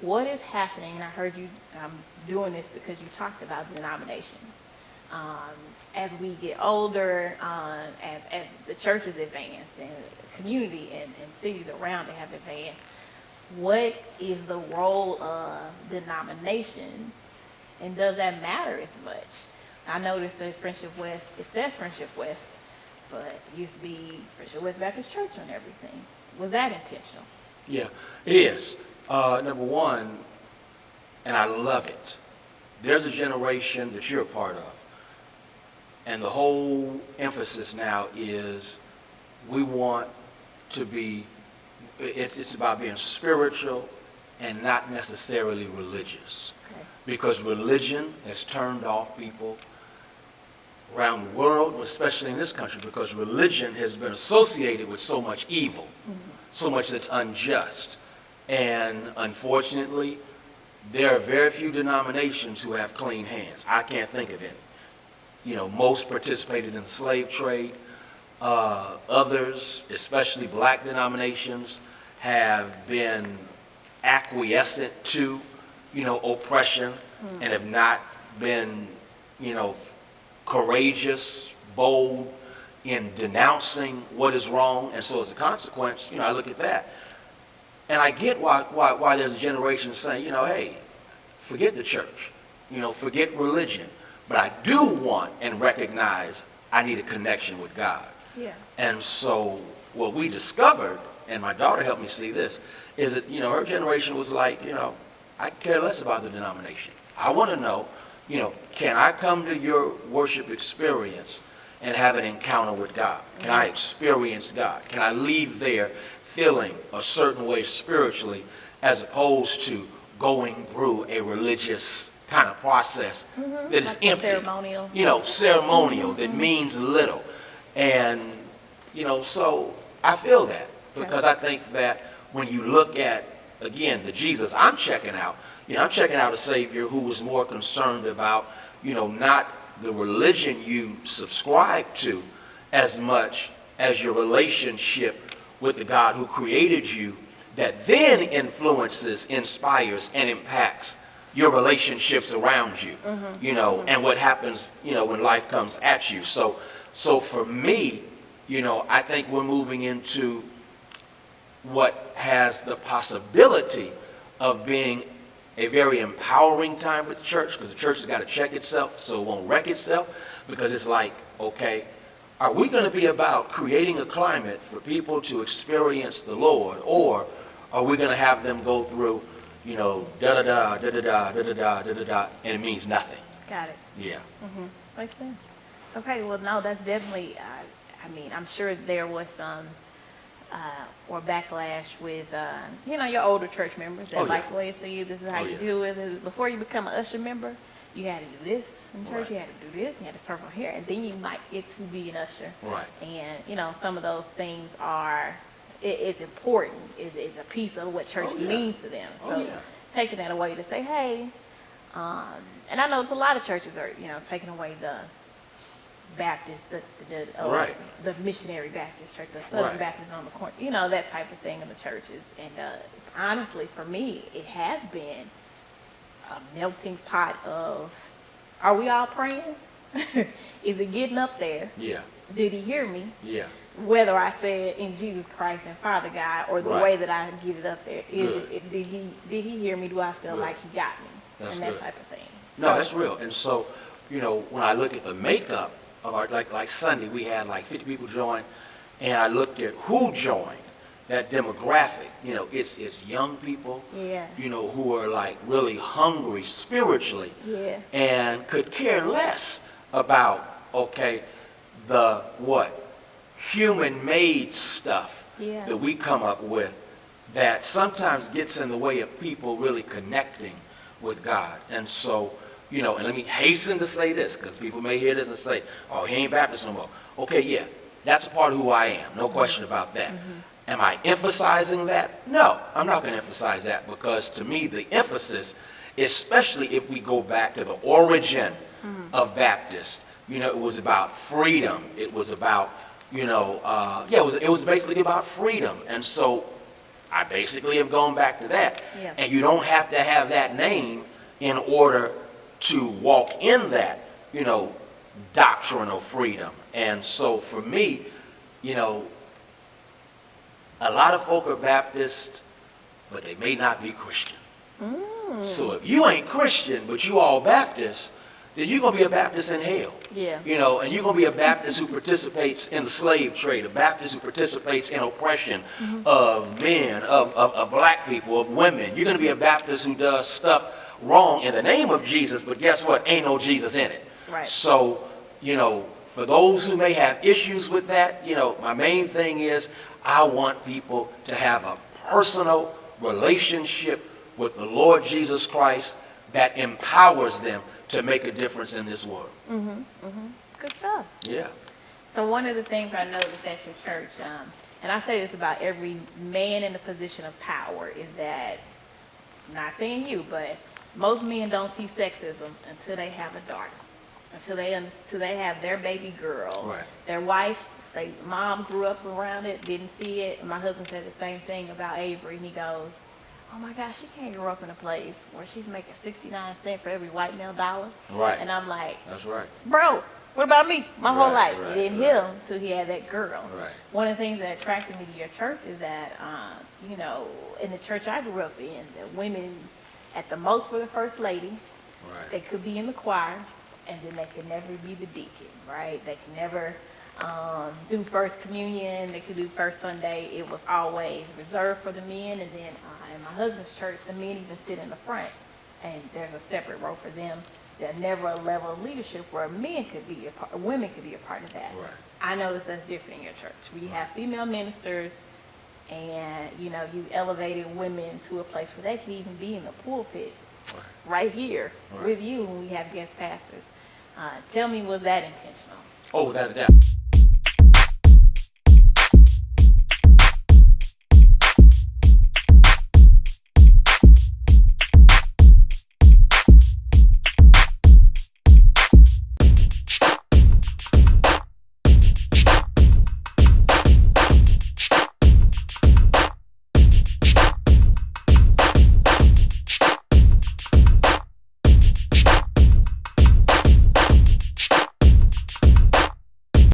what is happening, and I heard you um, doing this because you talked about denominations. Um, as we get older, uh, as, as the churches advance and the community and, and cities around it have advanced, what is the role of denominations and does that matter as much? I noticed that Friendship West, it says Friendship West, but it used to be Friendship West Baptist Church on everything. Was that intentional? Yeah, it is. Uh, number one, and I love it. There's a generation that you're a part of. And the whole emphasis now is we want to be, it's, it's about being spiritual and not necessarily religious. Okay. Because religion has turned off people around the world, especially in this country, because religion has been associated with so much evil, so much that's unjust. And unfortunately, there are very few denominations who have clean hands. I can't think of any. You know, most participated in the slave trade. Uh, others, especially black denominations, have been acquiescent to, you know, oppression and have not been, you know, courageous, bold in denouncing what is wrong. And so as a consequence, you know, I look at that. And I get why, why, why there's a generation saying, you know, hey, forget the church, you know, forget religion. But I do want and recognize I need a connection with God. Yeah. And so what we discovered, and my daughter helped me see this, is that, you know, her generation was like, you know, I care less about the denomination. I want to know, you know, can I come to your worship experience and have an encounter with God? Can I experience God? Can I leave there feeling a certain way spiritually as opposed to going through a religious kind of process mm-hmm. that is Like empty? ceremonial. You know, ceremonial that mm-hmm. means little. And, you know, so I feel that because I think that when you look at, again, the Jesus I'm checking out, you know, I'm checking out a Savior who was more concerned about, you know, not the religion you subscribe to as much as your relationship with the God who created you that then influences, inspires, and impacts your relationships around you, mm-hmm. you know, and what happens, you know, when life comes at you. So, so for me, you know, I think we're moving into what has the possibility of being a very empowering time for the church because the church has got to check itself so it won't wreck itself because it's like, okay, are we going to be about creating a climate for people to experience the Lord or are we going to have them go through, you know, da-da-da, da-da-da, da-da-da, da-da-da, and it means nothing? Got it. Yeah. Mm-hmm. Makes sense. Okay, well, no, that's definitely, uh, I mean, I'm sure there was some, uh, or backlash with, uh, you know, your older church members Oh, that yeah. like the way see you, this is how Oh, you yeah. do it. Before you become an usher member, you had to do this in church, Right. you had to do this, you had to serve on here, and then you might get to be an usher. Right. And, you know, some of those things are, it, it's important, it's, it's a piece of what church Oh, yeah. means to them. Oh, So yeah. taking that away to say, hey, um, and I know it's a lot of churches are, you know, taking away the Baptist, the, the, the, uh, Right. the missionary Baptist church, the Southern Right. Baptist on the corner, you know, that type of thing in the churches. And uh, honestly, for me, it has been a melting pot of, are we all praying? Is it getting up there? Yeah. Did he hear me? Yeah. Whether I said in Jesus Christ and Father God, or the Right. way that I get it up there, is it, did he did he hear me? Do I feel Good. like he got me? That's and that good. type of thing. No, that's real. And so, you know, when I look at the makeup of our, like, like Sunday, we had like 50 people join, and I looked at who joined, that demographic, you know, it's, it's young people, Yeah. you know, who are like really hungry spiritually Yeah. and could care less about, okay, the what? Human-made stuff Yeah. that we come up with that sometimes gets in the way of people really connecting with God. And so, you know, and let me hasten to say this, because people may hear this and say, oh, he ain't Baptist no more. Okay, yeah, that's a part of who I am, no question about that. Am I emphasizing that? No, I'm not going to emphasize that because to me, the emphasis, especially if we go back to the origin of Baptist, you know, it was about freedom. It was about, you know, uh, yeah, it was, it was basically about freedom. And so I basically have gone back to that. Yeah. And you don't have to have that name in order to walk in that, you know, doctrinal freedom. And so for me, you know, a lot of folk are Baptist, but they may not be Christian. Mm. So if you ain't Christian, but you all Baptist, then you're gonna be a Baptist in hell. Yeah. You know, and you're gonna be a Baptist who participates in the slave trade, a Baptist who participates in oppression mm-hmm. of men, of, of, of black people, of women. You're gonna be a Baptist who does stuff wrong in the name of Jesus, but guess what? Ain't no Jesus in it. Right. So, you know, for those who may have issues with that, you know, my main thing is I want people to have a personal relationship with the Lord Jesus Christ that empowers them to make a difference in this world. Mm-hmm. Mm-hmm. Good stuff. Yeah. So one of the things I noticed at your church, um, and I say this about every man in a position of power, is that, not saying you, but most men don't see sexism until they have a daughter, until they, until they have their baby girl. Right. Their wife, they, mom grew up around it, didn't see it. My husband said the same thing about Avery. He goes, oh my gosh, she can't grow up in a place where she's making 69 cents for every white male dollar. Right. And I'm like, That's right. bro, what about me? My whole life. right, it didn't right. hit him until he had that girl. Right. One of the things that attracted me to your church is that, um, you know, in the church I grew up in, the women, at the most for the first lady, Right. they could be in the choir, and then they could never be the deacon, right? They could never um, do first communion. They could do first Sunday. It was always reserved for the men, and then uh, in my husband's church, the men even sit in the front, and there's a separate row for them. There's never a level of leadership where men could be a part, women could be a part of that. Right. I noticed that's different in your church. We have female ministers, and you know, you elevated women to a place where they could even be in the pulpit Right. right here Right. with you when we have guest pastors. Uh, tell me, was that intentional? Oh, without a doubt.